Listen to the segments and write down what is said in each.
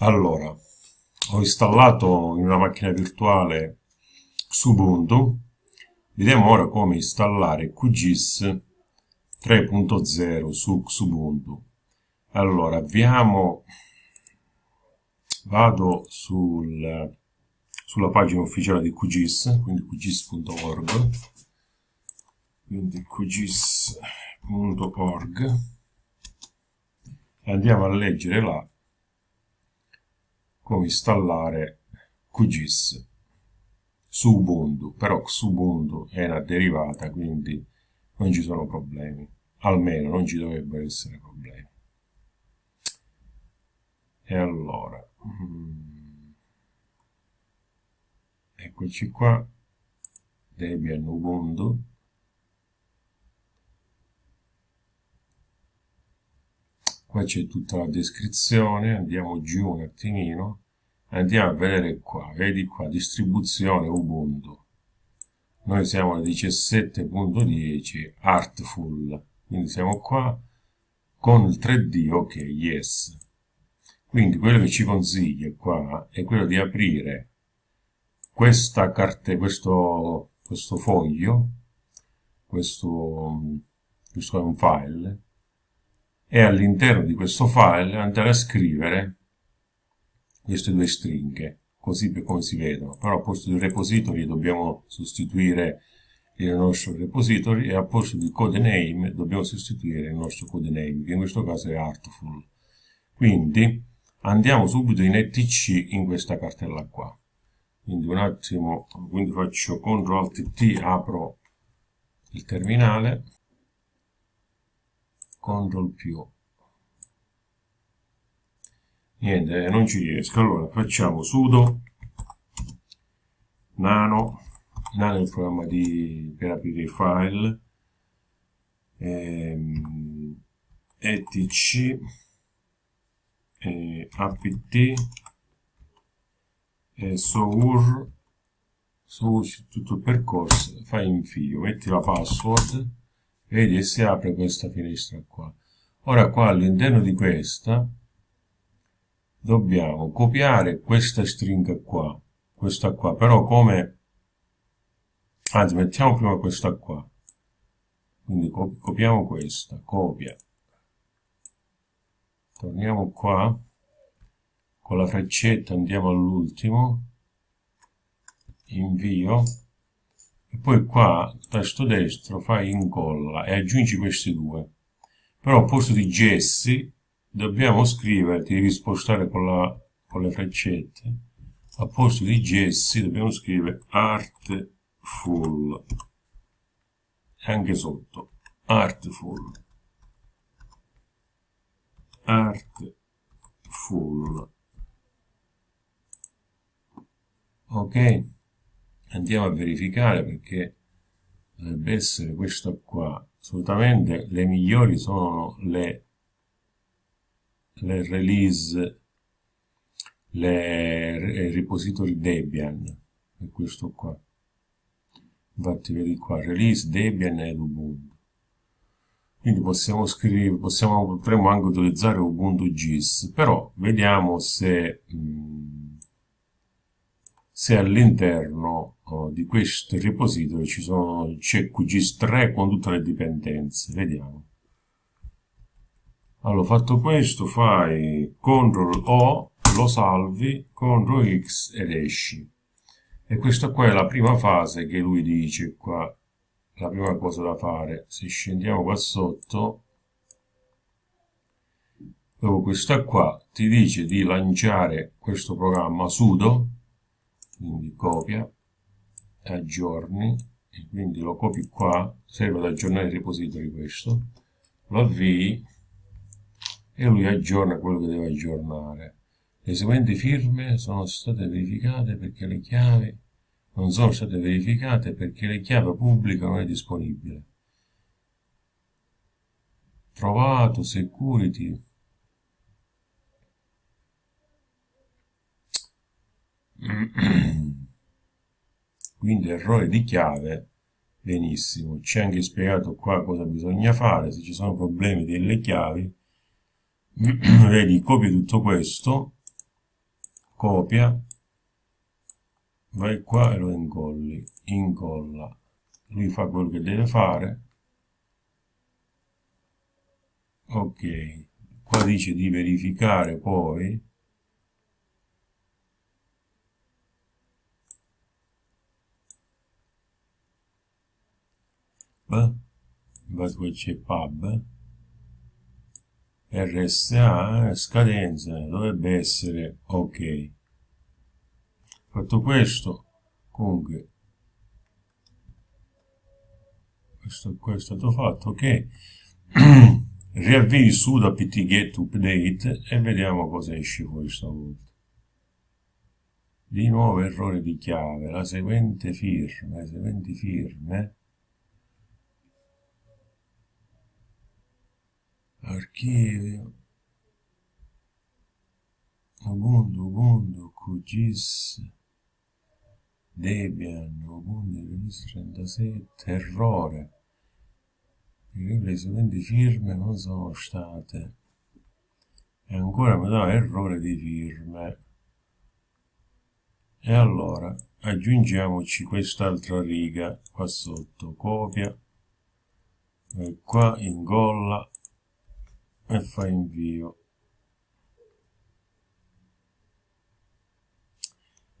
Allora, ho installato in una macchina virtuale Xubuntu. Vediamo ora come installare QGIS 3.0 su Xubuntu. Allora, avviamo, vado sul, sulla pagina ufficiale di QGIS, quindi qgis.org, quindi qgis.org, andiamo a leggere là come installare QGIS. Su Ubuntu, però su Ubuntu è una derivata, quindi non ci sono problemi, almeno non ci dovrebbero essere problemi. E allora, mm, eccoci qua, Debian Ubuntu, qua c'è tutta la descrizione, andiamo giù un attimino, andiamo a vedere qua, vedi qua, distribuzione Ubuntu. Noi siamo al 17.10 Artful, quindi siamo qua con il 3D, ok, yes. Quindi quello che ci consiglia qua è quello di aprire questa carta, questo, questo foglio, questo, questo è un file, e all'interno di questo file andare a scrivere queste due stringhe, così per come si vedono. Però al posto di repository dobbiamo sostituire il nostro repository e al posto di codename dobbiamo sostituire il nostro codename, che in questo caso è Artful. Quindi andiamo subito in etc in questa cartella qua. Quindi un attimo, quindi faccio CTRL ALT T, apro il terminale CTRL più niente non ci riesco. Allora facciamo sudo. Nano. Nano è il programma di, per aprire i file. Ehm, etc eh, apt e sour sour tutto il percorso. Fai invio metti la password vedi e si apre questa finestra qua. Ora qua all'interno di questa dobbiamo copiare questa stringa qua questa qua. Però come anzi mettiamo prima questa qua. Quindi copiamo questa copia. Torniamo qua con la freccetta andiamo all'ultimo. Invio poi qua tasto destro fai incolla e aggiungi questi due. Però al posto di Jesse dobbiamo scrivere ti devi spostare con, la, con le freccette. Al posto di Jesse dobbiamo scrivere artful anche sotto artful artful ok andiamo a verificare perché dovrebbe essere questo qua. Assolutamente le migliori sono le, le release le repository Debian è questo qua. Infatti vedi qua release Debian ed Ubuntu. Quindi possiamo scrivere possiamo potremmo anche utilizzare Ubuntu GIS però vediamo se mh, mm, se all'interno oh, di questo repository ci sono c'è QGIS3 con tutte le dipendenze. Vediamo. Allora fatto questo fai CTRL O lo salvi CTRL X ed esci. E questa qua è la prima fase che lui dice qua. La prima cosa da fare se scendiamo qua sotto dopo questa qua ti dice di lanciare questo programma sudo quindi copia aggiorni e quindi lo copi qua serve ad aggiornare il repository questo lo avvii e lui aggiorna quello che deve aggiornare. Le seguenti firme sono state verificate perché le chiavi non sono state verificate perché le chiavi pubblica non è disponibile. Trovato security quindi errore di chiave benissimo. C'è anche spiegato qua cosa bisogna fare se ci sono problemi delle chiavi. Vedi copio tutto questo copia vai qua e lo incolli incolla. Lui fa quello che deve fare. Ok qua dice di verificare poi poi c'è pub? RSA scadenza dovrebbe essere ok. Fatto questo comunque questo, questo è stato fatto ok. Riavvii su da ptget update e vediamo cosa esce fuori stavolta di nuovo errore di chiave la seguente firma le seguenti firme archivio Ubuntu, Ubuntu, QGIS, Debian, Ubuntu, Release 37, errore. Le seguenti firme non sono state. E ancora mi dà errore di firme. E allora aggiungiamoci quest'altra riga qua sotto, copia, e qua incolla e fa invio.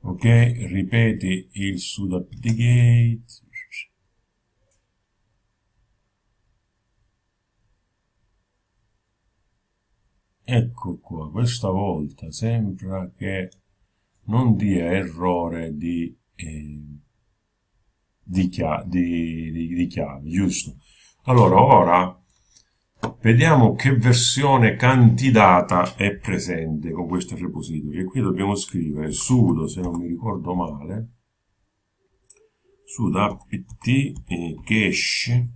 ok ripeti il sudo ecco qua questa volta sembra che non dia errore di, eh, di, chiave, di, di, di chiave giusto allora ora Vediamo che versione candidata è presente con questo repository. E qui dobbiamo scrivere sudo, se non mi ricordo male, sudo apt e cache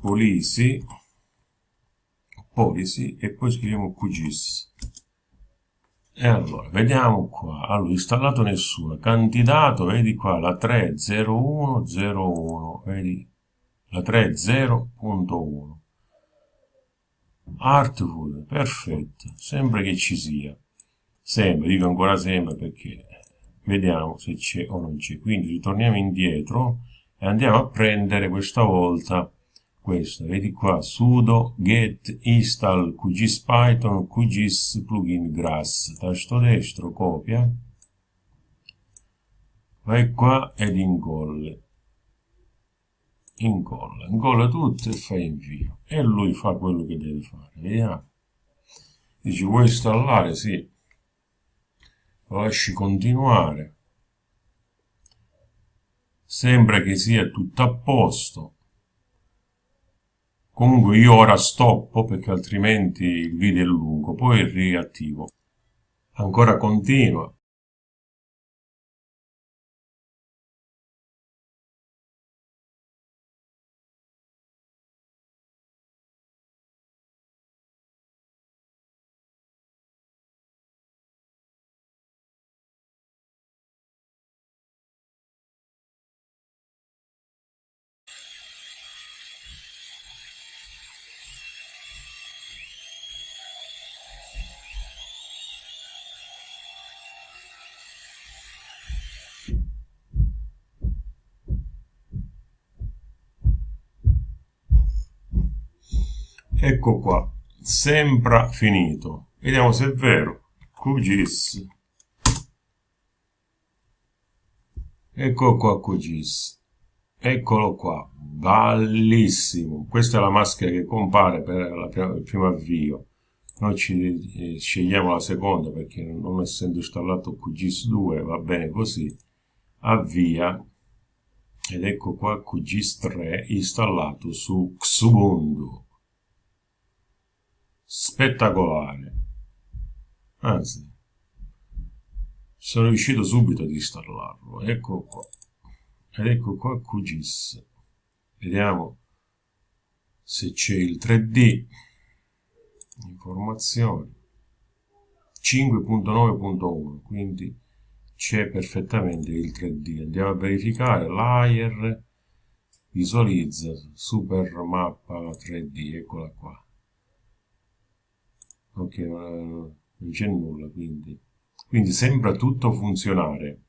policy, policy e poi scriviamo qgis. E allora, vediamo qua. Allora, installato nessuno. Candidato, vedi qua, la 30101, vedi la 3.0.1 Artful, perfetto, sembra che ci sia. Sempre, dico ancora sempre perché vediamo se c'è o non c'è. Quindi ritorniamo indietro e andiamo a prendere questa volta questo, vedi qua sudo get install qgis python qgis plugin grass. Tasto destro copia. Vai qua ed incolle incolla, incolla tutto e fa invio e lui fa quello che deve fare, vediamo. Dici vuoi installare? Sì. Lo lasci continuare. Sembra che sia tutto a posto. Comunque io ora stoppo perché altrimenti il video è lungo, poi riattivo. Ancora continua. Ecco qua sembra finito. Vediamo se è vero. QGIS ecco qua QGIS eccolo qua. Bellissimo. Questa è la maschera che compare per il primo avvio. Noi ci eh, scegliamo la seconda perché non essendo installato QGIS 2 va bene così. Avvia. Ed ecco qua QGIS 3 installato su Xubuntu spettacolare. Anzi sono riuscito subito ad installarlo. Ecco qua. Ed ecco qua QGIS. Vediamo se c'è il 3D informazioni. 5.9.1 quindi c'è perfettamente il 3D andiamo a verificare. Layer visualizza super mappa 3D eccola qua ok non c'è nulla, quindi. Quindi sembra tutto funzionare.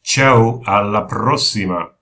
Ciao, alla prossima!